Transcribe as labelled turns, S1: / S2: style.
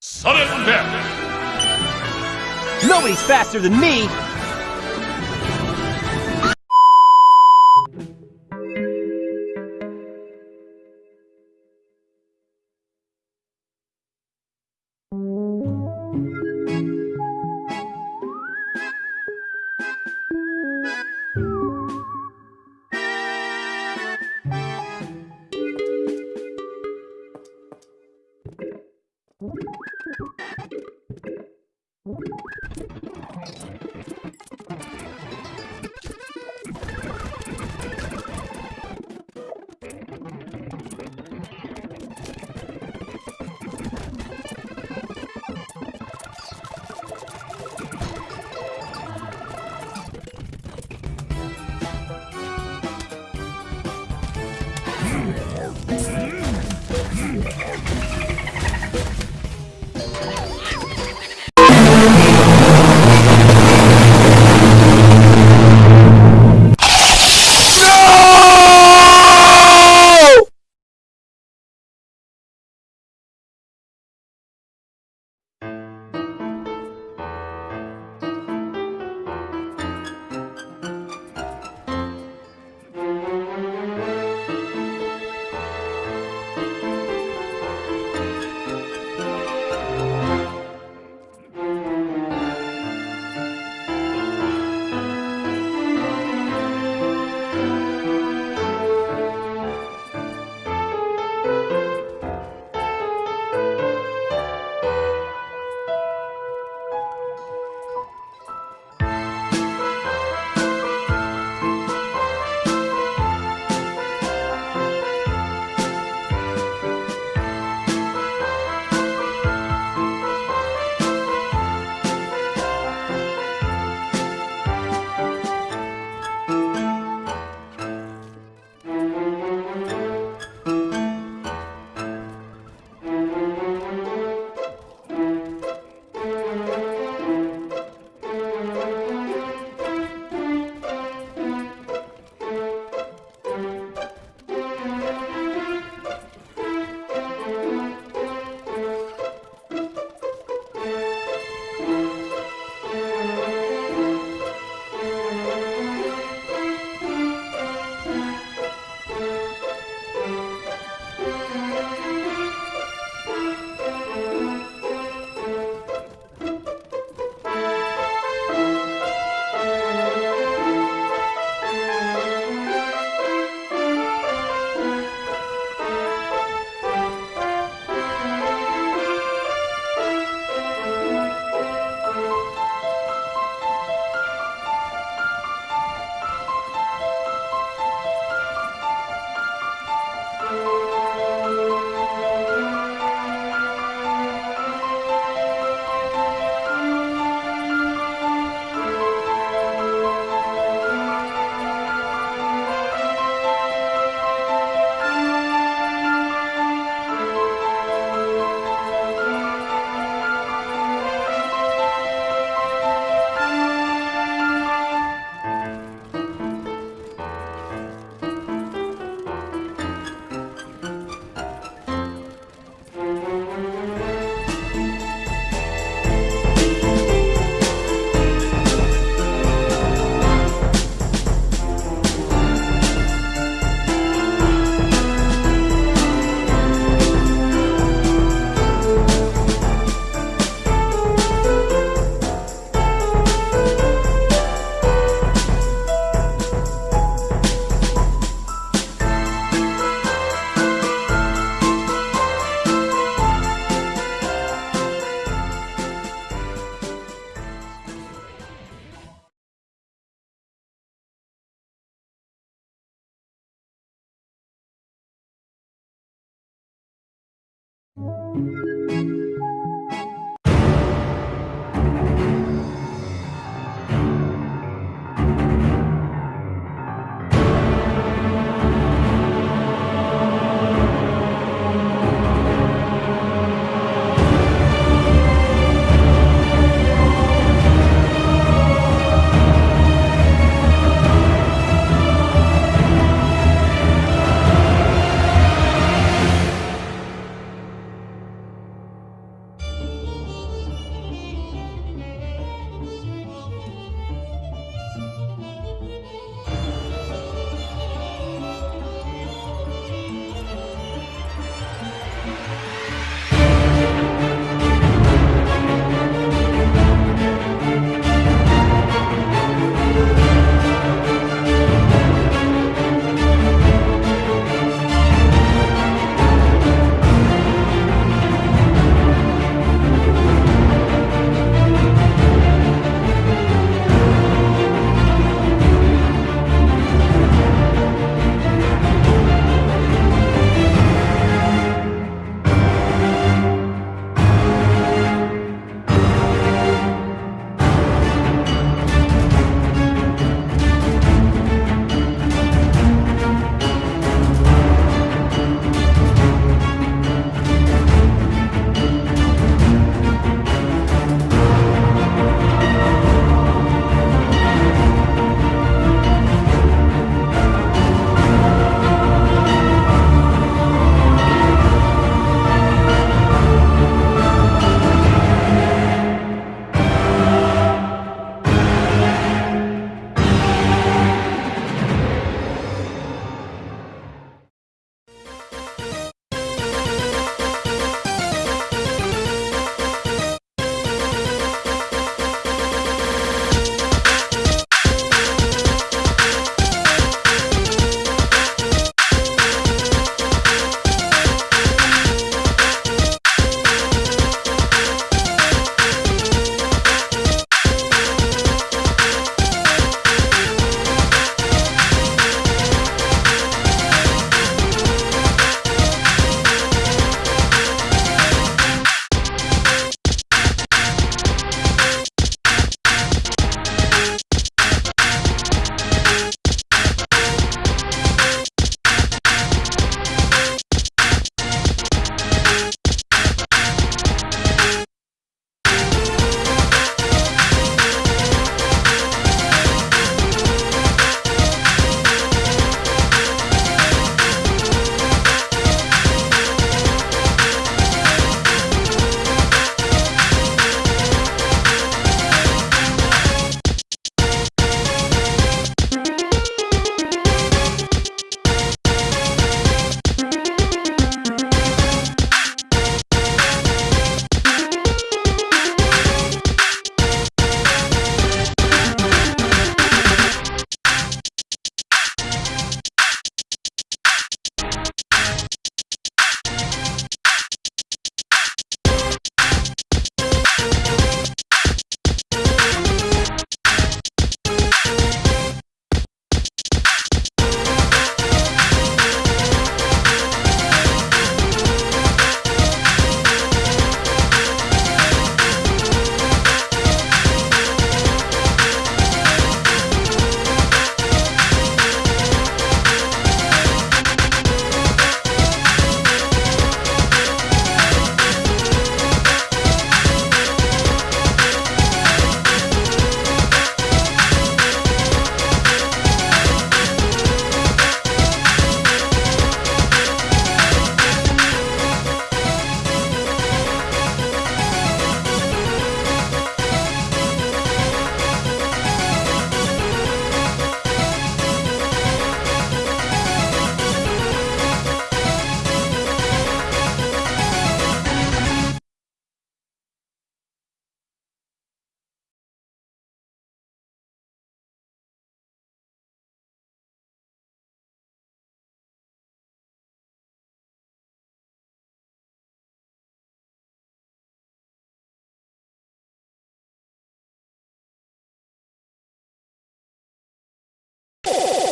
S1: Sudden death!
S2: Nobody's faster than me!